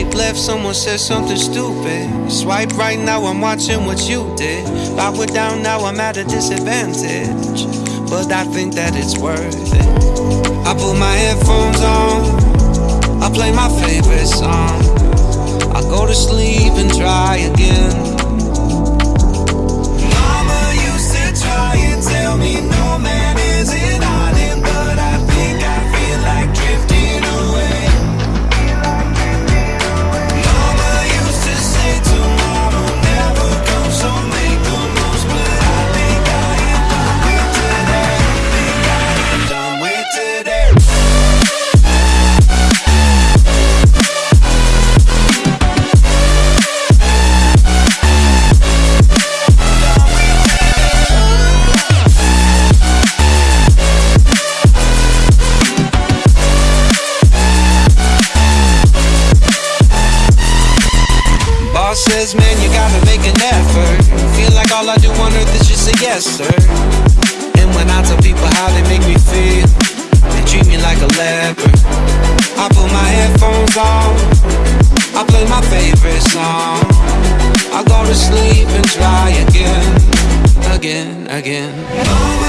Swipe left, someone said something stupid. Swipe right now, I'm watching what you did. If I were down now, I'm at a disadvantage. But I think that it's worth it. I put my headphones on, I play my favorite song. Says, man, you gotta make an effort. Feel like all I do on earth is just a yes, sir. And when I tell people how they make me feel, they treat me like a leper. I put my headphones on, I play my favorite song. I go to sleep and try again, again, again.